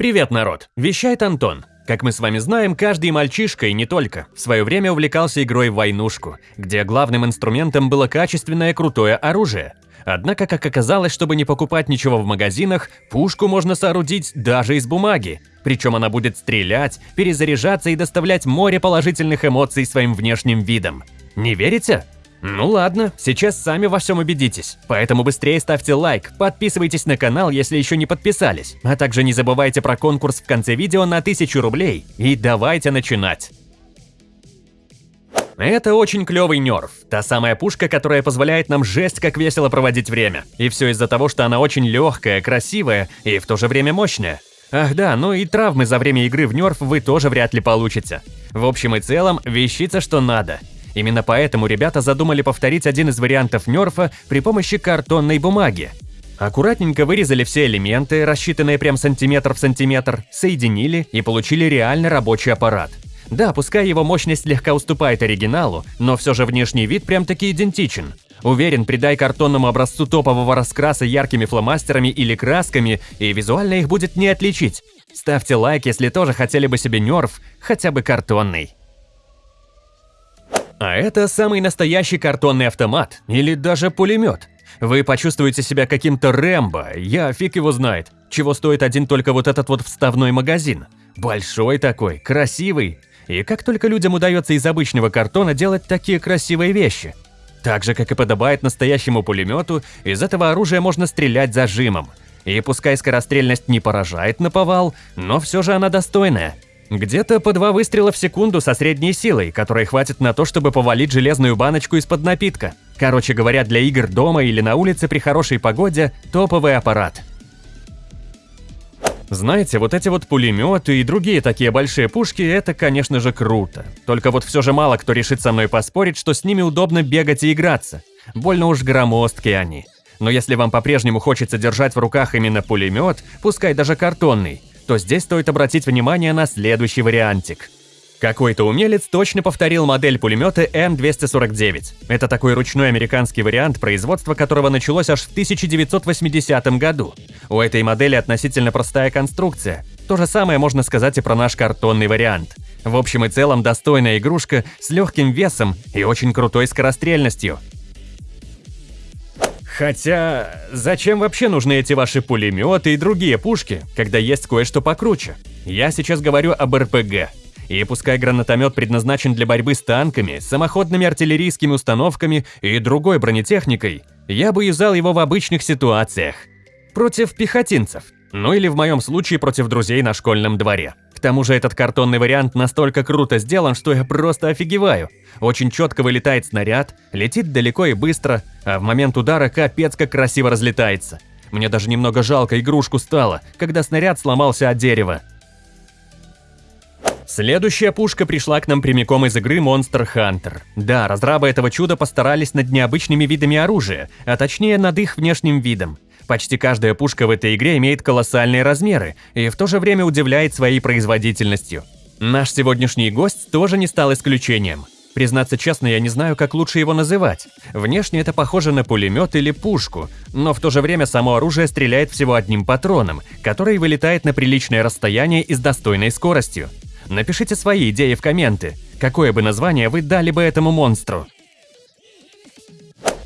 Привет, народ! Вещает Антон. Как мы с вами знаем, каждый мальчишка и не только в свое время увлекался игрой в войнушку, где главным инструментом было качественное крутое оружие. Однако, как оказалось, чтобы не покупать ничего в магазинах, пушку можно соорудить даже из бумаги. Причем она будет стрелять, перезаряжаться и доставлять море положительных эмоций своим внешним видом. Не верите? Ну ладно, сейчас сами во всем убедитесь. Поэтому быстрее ставьте лайк, подписывайтесь на канал, если еще не подписались. А также не забывайте про конкурс в конце видео на 1000 рублей. И давайте начинать. Это очень клевый нерв. Та самая пушка, которая позволяет нам жесть как весело проводить время. И все из-за того, что она очень легкая, красивая и в то же время мощная. Ах да, ну и травмы за время игры в нерв вы тоже вряд ли получите. В общем и целом, вещица что надо. Именно поэтому ребята задумали повторить один из вариантов нерфа при помощи картонной бумаги. Аккуратненько вырезали все элементы, рассчитанные прям сантиметр в сантиметр, соединили и получили реально рабочий аппарат. Да, пускай его мощность слегка уступает оригиналу, но все же внешний вид прям-таки идентичен. Уверен, придай картонному образцу топового раскраса яркими фломастерами или красками, и визуально их будет не отличить. Ставьте лайк, если тоже хотели бы себе нерв, хотя бы картонный. А это самый настоящий картонный автомат или даже пулемет. Вы почувствуете себя каким-то Рэмбо, я фиг его знает, чего стоит один только вот этот вот вставной магазин. Большой такой, красивый. И как только людям удается из обычного картона делать такие красивые вещи. Так же, как и подобает настоящему пулемету, из этого оружия можно стрелять зажимом. И пускай скорострельность не поражает на повал, но все же она достойная – где-то по два выстрела в секунду со средней силой, которой хватит на то, чтобы повалить железную баночку из-под напитка. Короче говоря, для игр дома или на улице при хорошей погоде – топовый аппарат. Знаете, вот эти вот пулеметы и другие такие большие пушки – это, конечно же, круто. Только вот все же мало кто решит со мной поспорить, что с ними удобно бегать и играться. Больно уж громоздкие они. Но если вам по-прежнему хочется держать в руках именно пулемет, пускай даже картонный, то здесь стоит обратить внимание на следующий вариантик. Какой-то умелец точно повторил модель пулемета М249. Это такой ручной американский вариант, производства которого началось аж в 1980 году. У этой модели относительно простая конструкция. То же самое можно сказать и про наш картонный вариант. В общем и целом достойная игрушка с легким весом и очень крутой скорострельностью. Хотя, зачем вообще нужны эти ваши пулеметы и другие пушки, когда есть кое-что покруче? Я сейчас говорю об РПГ. И пускай гранатомет предназначен для борьбы с танками, самоходными артиллерийскими установками и другой бронетехникой, я бы юзал его в обычных ситуациях. Против пехотинцев. Ну или в моем случае против друзей на школьном дворе. К тому же этот картонный вариант настолько круто сделан, что я просто офигеваю. Очень четко вылетает снаряд, летит далеко и быстро, а в момент удара капец как красиво разлетается. Мне даже немного жалко игрушку стало, когда снаряд сломался от дерева. Следующая пушка пришла к нам прямиком из игры Monster Hunter. Да, разрабы этого чуда постарались над необычными видами оружия, а точнее над их внешним видом. Почти каждая пушка в этой игре имеет колоссальные размеры и в то же время удивляет своей производительностью. Наш сегодняшний гость тоже не стал исключением. Признаться честно, я не знаю, как лучше его называть. Внешне это похоже на пулемет или пушку, но в то же время само оружие стреляет всего одним патроном, который вылетает на приличное расстояние и с достойной скоростью. Напишите свои идеи в комменты. Какое бы название вы дали бы этому монстру?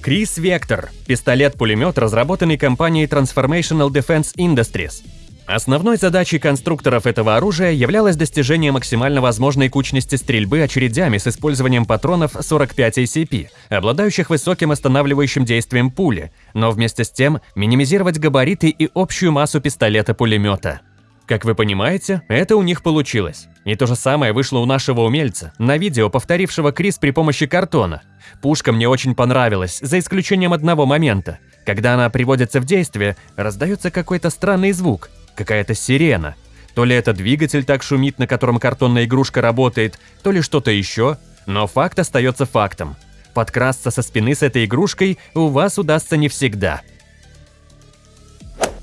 Крис Вектор – пистолет-пулемет, разработанный компанией Transformational Defense Industries. Основной задачей конструкторов этого оружия являлось достижение максимально возможной кучности стрельбы очередями с использованием патронов 45 ACP, обладающих высоким останавливающим действием пули, но вместе с тем минимизировать габариты и общую массу пистолета-пулемета. Как вы понимаете, это у них получилось. И то же самое вышло у нашего умельца, на видео, повторившего Крис при помощи картона. Пушка мне очень понравилась, за исключением одного момента. Когда она приводится в действие, раздается какой-то странный звук, какая-то сирена. То ли это двигатель так шумит, на котором картонная игрушка работает, то ли что-то еще, но факт остается фактом. Подкрасться со спины с этой игрушкой у вас удастся не всегда.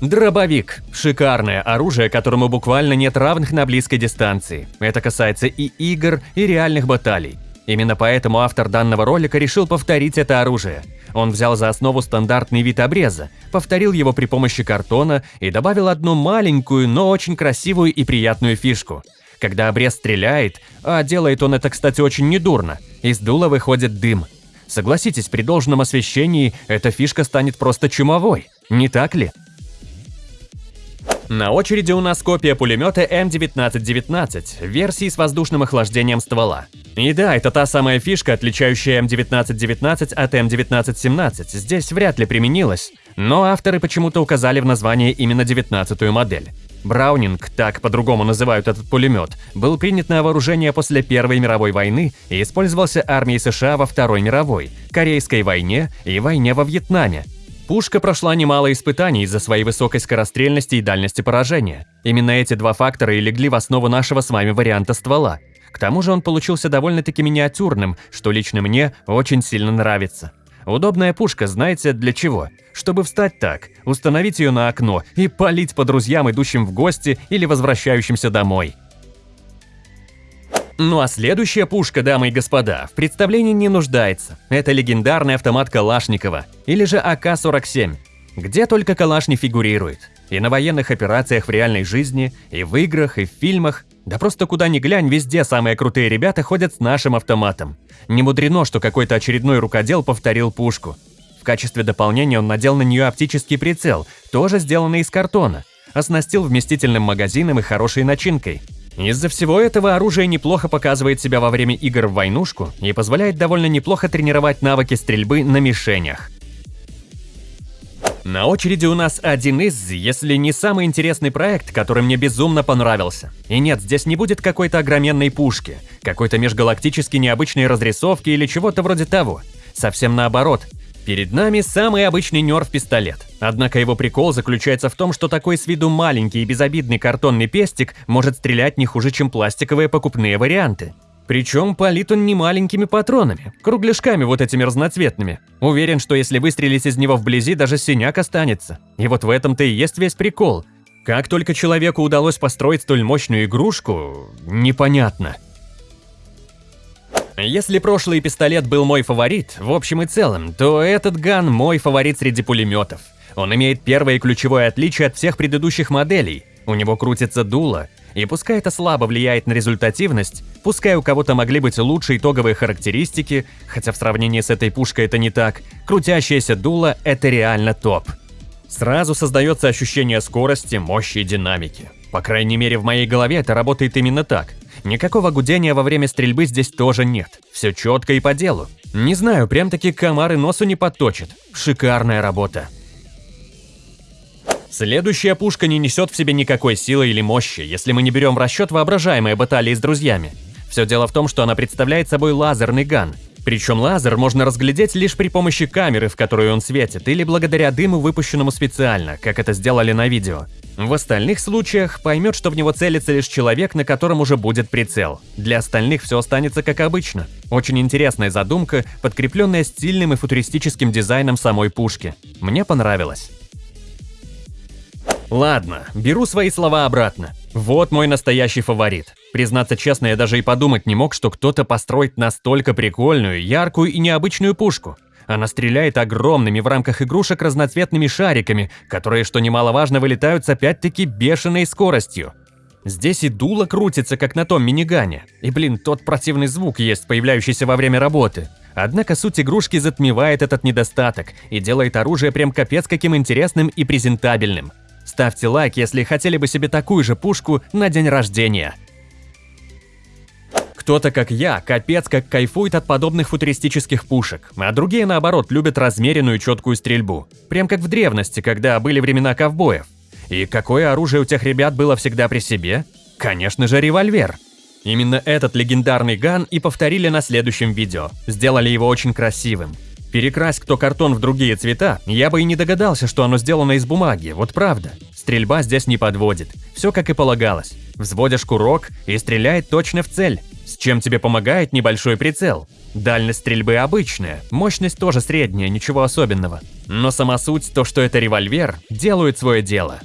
Дробовик – шикарное оружие, которому буквально нет равных на близкой дистанции. Это касается и игр, и реальных баталий. Именно поэтому автор данного ролика решил повторить это оружие. Он взял за основу стандартный вид обреза, повторил его при помощи картона и добавил одну маленькую, но очень красивую и приятную фишку. Когда обрез стреляет, а делает он это, кстати, очень недурно, из дула выходит дым. Согласитесь, при должном освещении эта фишка станет просто чумовой, не так ли? На очереди у нас копия пулемета М1919, версии с воздушным охлаждением ствола. И да, это та самая фишка, отличающая М1919 от М1917, здесь вряд ли применилась, но авторы почему-то указали в названии именно 19-ю модель. Браунинг, так по-другому называют этот пулемет, был принят на вооружение после Первой мировой войны и использовался армией США во Второй мировой, Корейской войне и войне во Вьетнаме, Пушка прошла немало испытаний из-за своей высокой скорострельности и дальности поражения. Именно эти два фактора и легли в основу нашего с вами варианта ствола. К тому же он получился довольно-таки миниатюрным, что лично мне очень сильно нравится. Удобная пушка, знаете, для чего? Чтобы встать так, установить ее на окно и палить по друзьям, идущим в гости или возвращающимся домой. Ну а следующая пушка, дамы и господа, в представлении не нуждается. Это легендарный автомат Калашникова, или же АК-47. Где только Калаш не фигурирует. И на военных операциях в реальной жизни, и в играх, и в фильмах. Да просто куда ни глянь, везде самые крутые ребята ходят с нашим автоматом. Не мудрено, что какой-то очередной рукодел повторил пушку. В качестве дополнения он надел на нее оптический прицел, тоже сделанный из картона. Оснастил вместительным магазином и хорошей начинкой. Из-за всего этого оружие неплохо показывает себя во время игр в войнушку и позволяет довольно неплохо тренировать навыки стрельбы на мишенях. На очереди у нас один из, если не самый интересный проект, который мне безумно понравился. И нет, здесь не будет какой-то огроменной пушки, какой-то межгалактически необычной разрисовки или чего-то вроде того. Совсем наоборот, Перед нами самый обычный нерв-пистолет. Однако его прикол заключается в том, что такой с виду маленький и безобидный картонный пестик может стрелять не хуже, чем пластиковые покупные варианты. Причем палит он не маленькими патронами, кругляшками вот этими разноцветными. Уверен, что если выстрелить из него вблизи, даже синяк останется. И вот в этом-то и есть весь прикол. Как только человеку удалось построить столь мощную игрушку, непонятно. Если прошлый пистолет был мой фаворит, в общем и целом, то этот ган мой фаворит среди пулеметов. Он имеет первое ключевое отличие от всех предыдущих моделей. У него крутится дуло, и пускай это слабо влияет на результативность, пускай у кого-то могли быть лучшие итоговые характеристики, хотя в сравнении с этой пушкой это не так, крутящееся дуло – это реально топ. Сразу создается ощущение скорости, мощи и динамики. По крайней мере, в моей голове это работает именно так. Никакого гудения во время стрельбы здесь тоже нет. Все четко и по делу. Не знаю, прям таки комары носу не подточат. Шикарная работа. Следующая пушка не несет в себе никакой силы или мощи, если мы не берем в расчет воображаемые баталии с друзьями. Все дело в том, что она представляет собой лазерный ган. Причем лазер можно разглядеть лишь при помощи камеры, в которую он светит, или благодаря дыму, выпущенному специально, как это сделали на видео. В остальных случаях поймет, что в него целится лишь человек, на котором уже будет прицел. Для остальных все останется как обычно. Очень интересная задумка, подкрепленная стильным и футуристическим дизайном самой пушки. Мне понравилось. Ладно, беру свои слова обратно. Вот мой настоящий фаворит. Признаться честно, я даже и подумать не мог, что кто-то построит настолько прикольную, яркую и необычную пушку. Она стреляет огромными в рамках игрушек разноцветными шариками, которые, что немаловажно, вылетают с опять-таки бешеной скоростью. Здесь и дуло крутится, как на том минигане. И, блин, тот противный звук есть, появляющийся во время работы. Однако суть игрушки затмевает этот недостаток и делает оружие прям капец каким интересным и презентабельным. Ставьте лайк, если хотели бы себе такую же пушку на день рождения. Кто-то, как я, капец как кайфует от подобных футуристических пушек, а другие, наоборот, любят размеренную четкую стрельбу. Прям как в древности, когда были времена ковбоев. И какое оружие у тех ребят было всегда при себе? Конечно же, револьвер. Именно этот легендарный ган и повторили на следующем видео. Сделали его очень красивым. Перекрась кто картон в другие цвета, я бы и не догадался, что оно сделано из бумаги, вот правда. Стрельба здесь не подводит. Все как и полагалось. Взводишь курок и стреляет точно в цель. С чем тебе помогает небольшой прицел. Дальность стрельбы обычная, мощность тоже средняя, ничего особенного. Но сама суть, то что это револьвер, делает свое дело.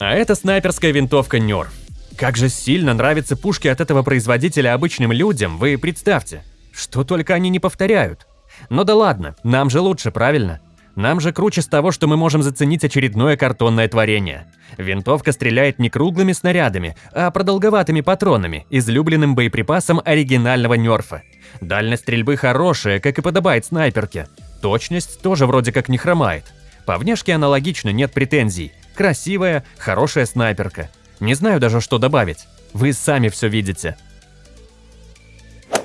А это снайперская винтовка Nerf. Как же сильно нравятся пушки от этого производителя обычным людям, вы представьте. Что только они не повторяют. Ну да ладно, нам же лучше, правильно? Нам же круче с того, что мы можем заценить очередное картонное творение. Винтовка стреляет не круглыми снарядами, а продолговатыми патронами, излюбленным боеприпасом оригинального нерфа. Дальность стрельбы хорошая, как и подобает снайперке. Точность тоже вроде как не хромает. По внешке аналогично, нет претензий. Красивая, хорошая снайперка. Не знаю даже, что добавить. Вы сами все видите.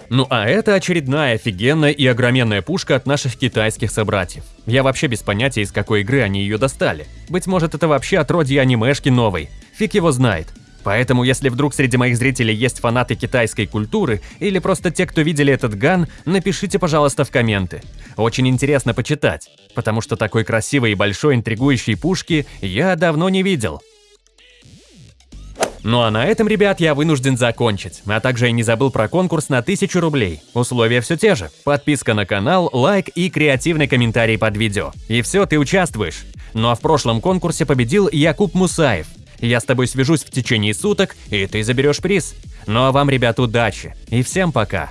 Ну а это очередная офигенная и огроменная пушка от наших китайских собратьев. Я вообще без понятия, из какой игры они ее достали. Быть может, это вообще отродье анимешки новой. Фиг его знает. Поэтому, если вдруг среди моих зрителей есть фанаты китайской культуры или просто те, кто видели этот ган, напишите, пожалуйста, в комменты. Очень интересно почитать, потому что такой красивой и большой интригующей пушки я давно не видел. Ну а на этом, ребят, я вынужден закончить. А также я не забыл про конкурс на 1000 рублей. Условия все те же. Подписка на канал, лайк и креативный комментарий под видео. И все, ты участвуешь. Ну а в прошлом конкурсе победил Якуб Мусаев. Я с тобой свяжусь в течение суток, и ты заберешь приз. Ну а вам, ребят, удачи. И всем пока.